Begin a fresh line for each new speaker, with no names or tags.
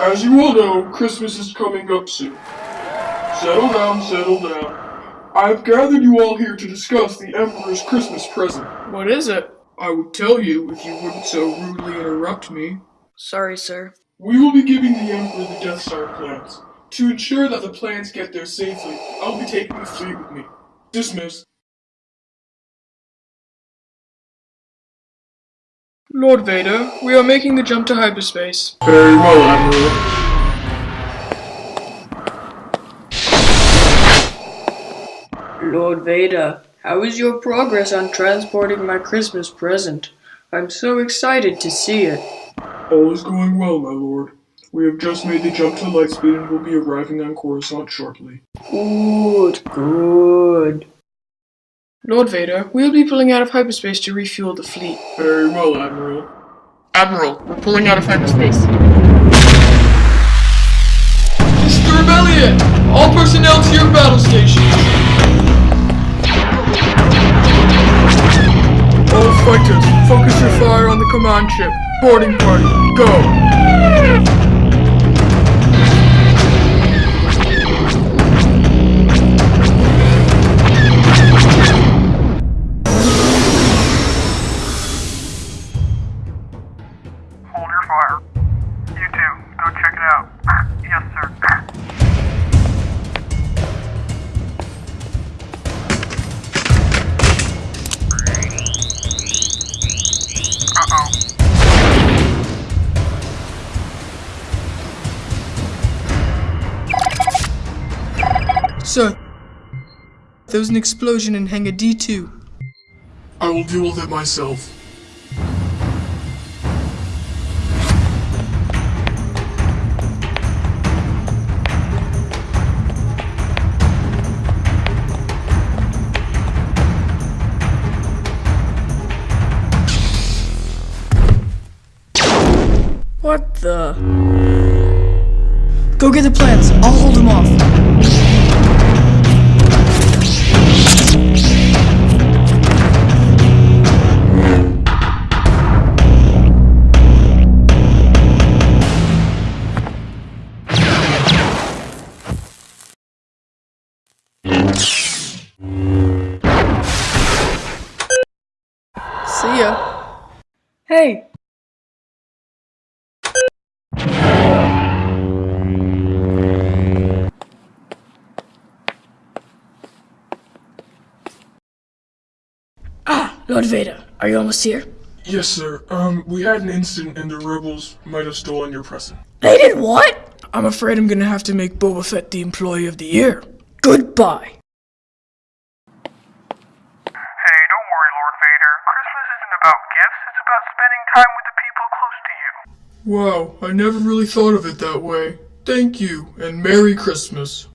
As you all know, Christmas is coming up soon. Settle down, settle down. I've gathered you all here to discuss the Emperor's Christmas present.
What is it?
I would tell you if you wouldn't so rudely interrupt me.
Sorry, sir.
We will be giving the Emperor the Death Star plans. To ensure that the plans get there safely, I'll be taking the fleet with me. Dismissed.
Lord Vader, we are making the jump to hyperspace.
Very well, Admiral.
Lord Vader, how is your progress on transporting my Christmas present? I'm so excited to see it.
All is going well, my lord. We have just made the jump to lightspeed and will be arriving on Coruscant shortly.
Good, good. Lord Vader, we'll be pulling out of hyperspace to refuel the fleet.
Very well, Admiral.
Admiral, we're pulling out of hyperspace.
Mr. Rebellion! All personnel to your battle stations! All fighters, focus your fire on the command ship. Boarding party, go!
Sir,
there was an explosion in Hangar D2.
I will deal with it myself.
What the? Go get the plans. I'll hold them off. See ya. Hey,
Ah, Lord Vader, are you almost here?
Yes, sir. Um, we had an incident and the rebels might have stolen your present.
They did what?
I'm afraid I'm gonna have to make Boba Fett the employee of the year.
Goodbye.
Lord Vader. Christmas isn't about gifts, it's about spending time with the people close to you.
Wow, I never really thought of it that way. Thank you, and Merry Christmas.